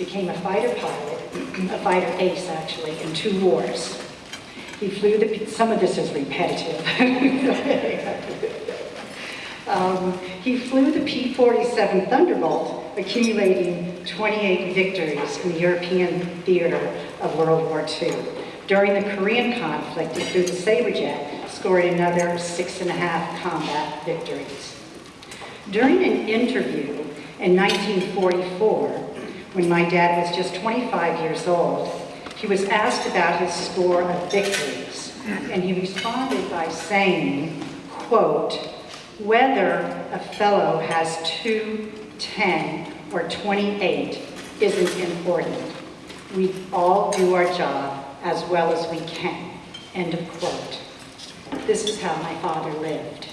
became a fighter pilot, a fighter ace actually, in two wars. He flew the, some of this is repetitive. Um, he flew the P-47 Thunderbolt, accumulating 28 victories in the European theater of World War II. During the Korean conflict, he flew the Sabrejet, scoring another six and a half combat victories. During an interview in 1944, when my dad was just 25 years old, he was asked about his score of victories, and he responded by saying, quote, whether a fellow has two, 10, or 28 isn't important. We all do our job as well as we can, end of quote. This is how my father lived.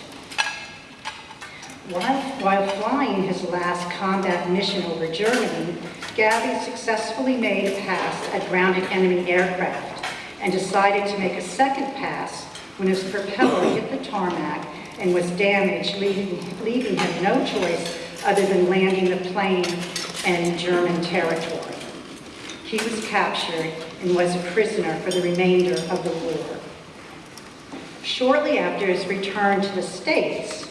While, flying his last combat mission over Germany, Gabby successfully made a pass at grounded enemy aircraft and decided to make a second pass when his propeller hit the tarmac and was damaged, leaving, leaving him no choice other than landing the plane in German territory. He was captured and was a prisoner for the remainder of the war. Shortly after his return to the States,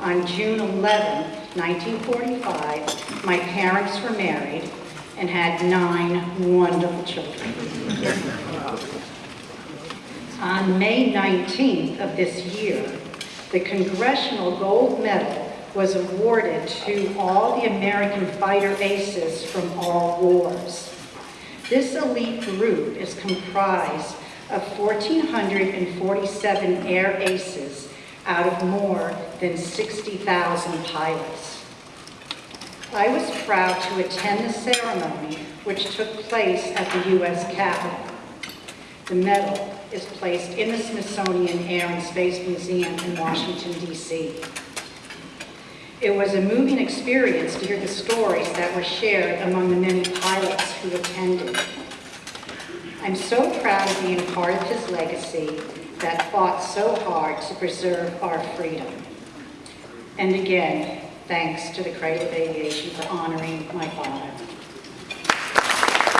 on June 11, 1945, my parents were married and had nine wonderful children. On May 19th of this year, the Congressional Gold Medal was awarded to all the American fighter aces from all wars. This elite group is comprised of 1,447 air aces out of more than 60,000 pilots. I was proud to attend the ceremony which took place at the U.S. Capitol. The medal is placed in the Smithsonian Air and Space Museum in Washington, D.C. It was a moving experience to hear the stories that were shared among the many pilots who attended. I'm so proud of being part of his legacy that fought so hard to preserve our freedom. And again, thanks to the of Aviation for honoring my father.